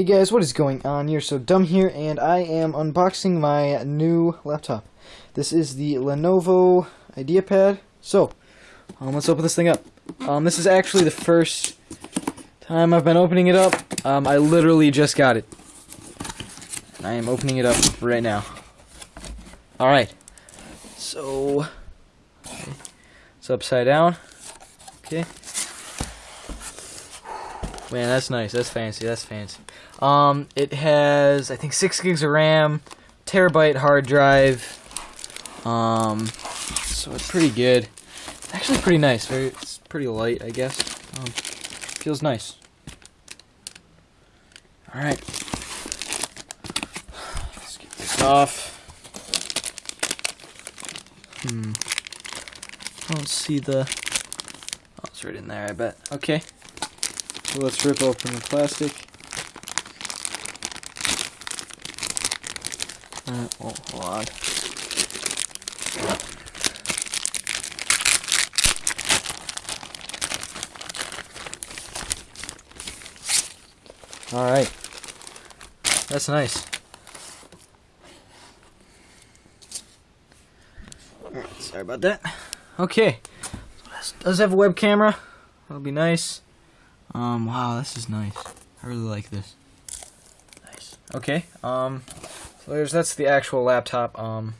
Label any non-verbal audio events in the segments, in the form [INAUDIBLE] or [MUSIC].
Hey guys, what is going on? You're so dumb here, and I am unboxing my new laptop. This is the Lenovo IdeaPad. So, um, let's open this thing up. Um, this is actually the first time I've been opening it up. Um, I literally just got it. And I am opening it up right now. Alright. So, it's upside down. Okay. Man, that's nice. That's fancy. That's fancy. Um, it has, I think, six gigs of RAM, terabyte hard drive. Um, so it's pretty good. It's actually pretty nice. Very, it's pretty light, I guess. Um, feels nice. All right. Let's get this off. Hmm. I don't see the. Oh, it's right in there. I bet. Okay. So let's rip open the plastic. Uh, oh, hold on. Alright. That's nice. Sorry about that. Okay. Does have a web camera. That'll be nice. Um, wow, this is nice. I really like this. Nice. Okay, um, so there's, that's the actual laptop. Um,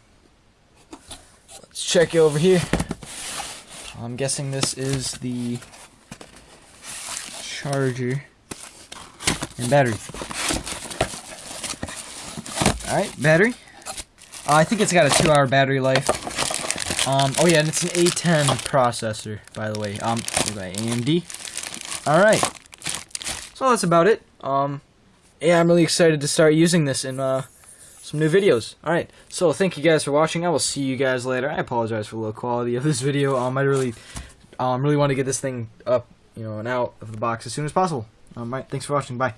let's check it over here. I'm guessing this is the charger and battery. Alright, battery. Uh, I think it's got a two hour battery life. Um, oh yeah, and it's an A10 processor, by the way. Um, by AMD. Alright. So that's about it. Um, yeah, I'm really excited to start using this in uh, some new videos. Alright, so thank you guys for watching. I will see you guys later. I apologize for the low quality of this [LAUGHS] video. Um, I really, um, really want to get this thing up, you know, and out of the box as soon as possible. Um, right, thanks for watching. Bye.